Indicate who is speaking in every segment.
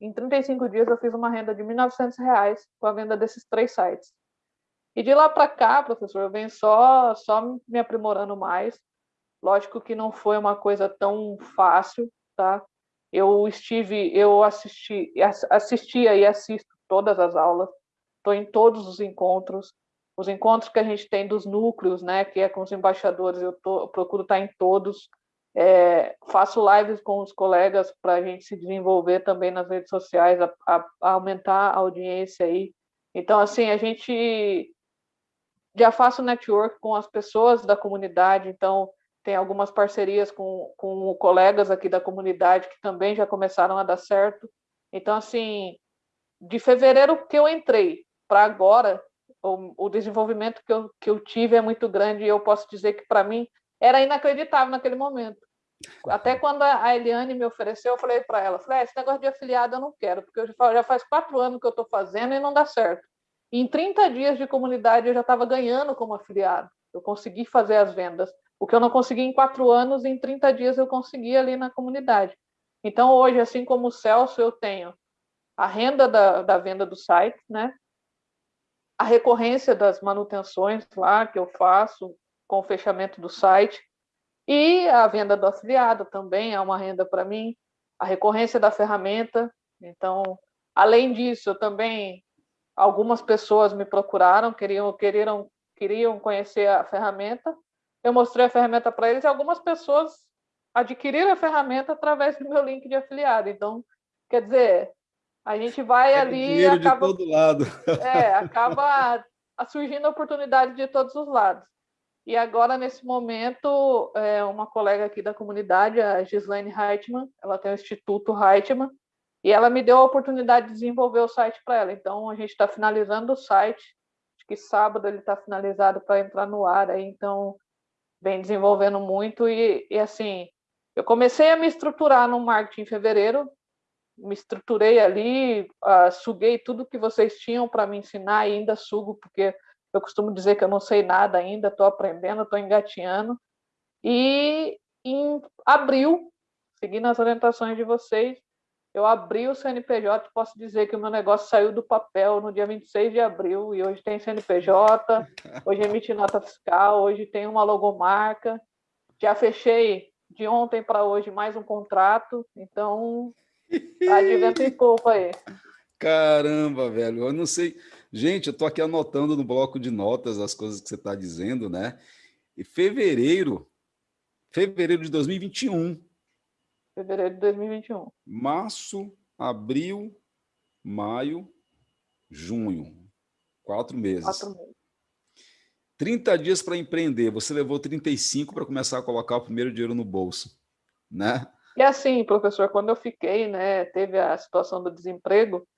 Speaker 1: Em 35 dias eu fiz uma renda de R$ 1.900 com a venda desses três sites. E de lá para cá, professor, eu venho só, só me aprimorando mais. Lógico que não foi uma coisa tão fácil, tá? Eu estive, eu assisti, assistia e assisto todas as aulas, estou em todos os encontros, os encontros que a gente tem dos núcleos, né, que é com os embaixadores, eu, tô, eu procuro estar em todos, é, faço lives com os colegas para a gente se desenvolver também nas redes sociais, a, a, a aumentar a audiência aí. Então, assim, a gente já faço network com as pessoas da comunidade, então tem algumas parcerias com, com colegas aqui da comunidade que também já começaram a dar certo. Então, assim, de fevereiro que eu entrei para agora, o, o, desenvolvimento que eu, que eu tive é muito grande e eu posso dizer que, para mim, era inacreditável naquele momento. Até quando a Eliane me ofereceu, eu falei para ela, falei, ah, esse negócio de afiliado eu não quero, porque já faz quatro anos que eu estou fazendo e não dá certo. E em 30 dias de comunidade eu já estava ganhando como afiliado. Eu consegui fazer as vendas. O que eu não consegui em quatro anos, em 30 dias eu consegui ali na comunidade. Então, hoje, assim como o Celso, eu tenho a renda da, da venda do site, né? a recorrência das manutenções lá que eu faço com o fechamento do site, e a venda do afiliado também é uma renda para mim, a recorrência da ferramenta. Então, além disso, eu também algumas pessoas me procuraram, queriam, queriam, queriam conhecer a ferramenta, eu mostrei a ferramenta para eles e algumas pessoas adquiriram a ferramenta através do meu link de afiliado. Então, quer dizer, a gente vai é ali
Speaker 2: e acaba... de todo lado.
Speaker 1: É, acaba surgindo oportunidade de todos os lados. E agora, nesse momento, é, uma colega aqui da comunidade, a Gislaine Reitman, ela tem o Instituto Reitman, e ela me deu a oportunidade de desenvolver o site para ela. Então, a gente está finalizando o site, acho que sábado ele está finalizado para entrar no ar, aí, então vem desenvolvendo muito e, e, assim, eu comecei a me estruturar no marketing em fevereiro, me estruturei ali, uh, suguei tudo que vocês tinham para me ensinar e ainda sugo, porque eu costumo dizer que eu não sei nada ainda, estou aprendendo, estou engatinhando. E em abril, seguindo as orientações de vocês, eu abri o CNPJ, posso dizer que o meu negócio saiu do papel no dia 26 de abril, e hoje tem CNPJ, hoje emite nota fiscal, hoje tem uma logomarca. Já fechei de ontem para hoje mais um contrato, então tá de vento em pouco aí.
Speaker 2: Caramba, velho, eu não sei. Gente, eu tô aqui anotando no bloco de notas as coisas que você está dizendo, né? E fevereiro, fevereiro de 2021,
Speaker 1: Fevereiro de 2021.
Speaker 2: Março, abril, maio, junho. Quatro meses.
Speaker 1: Quatro meses.
Speaker 2: 30 dias para empreender. Você levou 35 para começar a colocar o primeiro dinheiro no bolso, né?
Speaker 1: E assim, professor, quando eu fiquei, né, teve a situação do desemprego,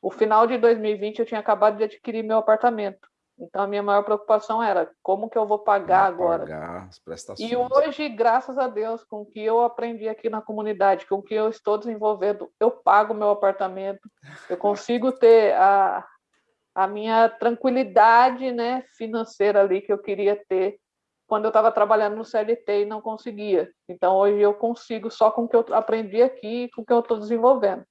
Speaker 1: o final de 2020 eu tinha acabado de adquirir meu apartamento. Então, a minha maior preocupação era como que eu vou pagar agora.
Speaker 2: Pagar as prestações.
Speaker 1: E hoje, graças a Deus, com o que eu aprendi aqui na comunidade, com o que eu estou desenvolvendo, eu pago meu apartamento, eu consigo ter a, a minha tranquilidade né, financeira ali que eu queria ter quando eu estava trabalhando no CLT e não conseguia. Então, hoje eu consigo só com o que eu aprendi aqui e com o que eu estou desenvolvendo.